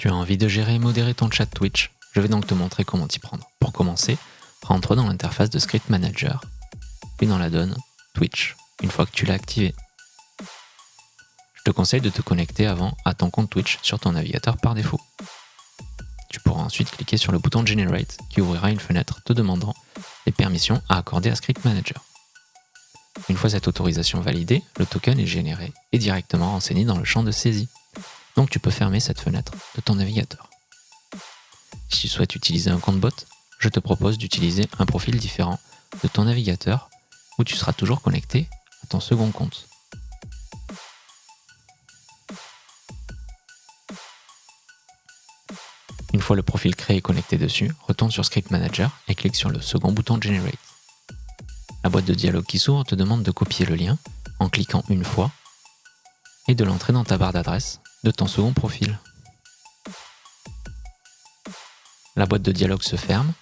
Tu as envie de gérer et modérer ton chat Twitch Je vais donc te montrer comment t'y prendre. Pour commencer, rentre dans l'interface de Script Manager, puis dans la donne Twitch, une fois que tu l'as activé. Je te conseille de te connecter avant à ton compte Twitch sur ton navigateur par défaut. Tu pourras ensuite cliquer sur le bouton Generate qui ouvrira une fenêtre te demandant les permissions à accorder à Script Manager. Une fois cette autorisation validée, le token est généré et directement renseigné dans le champ de saisie. Donc tu peux fermer cette fenêtre de ton navigateur. Si tu souhaites utiliser un compte bot, je te propose d'utiliser un profil différent de ton navigateur où tu seras toujours connecté à ton second compte. Une fois le profil créé et connecté dessus, retourne sur Script Manager et clique sur le second bouton Generate. La boîte de dialogue qui s'ouvre te demande de copier le lien en cliquant une fois et de l'entrer dans ta barre d'adresse de ton second profil. La boîte de dialogue se ferme,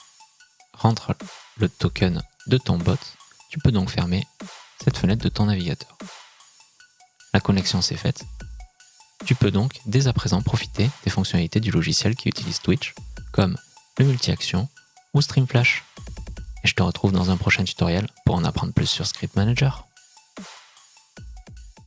rentre le token de ton bot, tu peux donc fermer cette fenêtre de ton navigateur. La connexion s'est faite, tu peux donc dès à présent profiter des fonctionnalités du logiciel qui utilise Twitch, comme le multi-action ou Streamflash. Et je te retrouve dans un prochain tutoriel pour en apprendre plus sur Script Manager.